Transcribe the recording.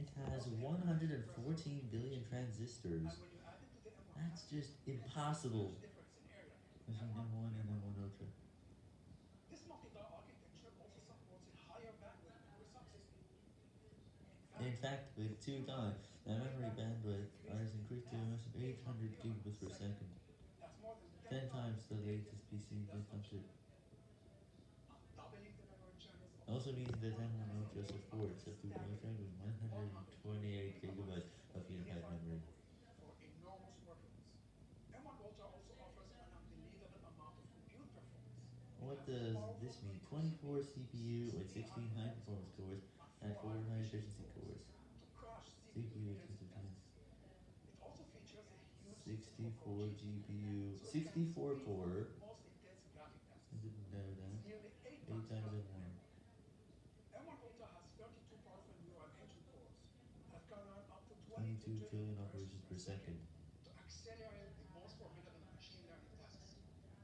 It has 114 billion transistors. That's just impossible. There's an M1 and M1 Ultra. In fact, with 2 die, the memory bandwidth is increased to almost 800 gigabits per second. 10 times the latest PC consumption. Also means that M1 Ultra supports up to does this mean? 24 CPU with 16 high performance cores and 4 high efficiency cores. CPU 64 GPU, 64 core, I didn't know that, 8 times M1. 22 trillion operations per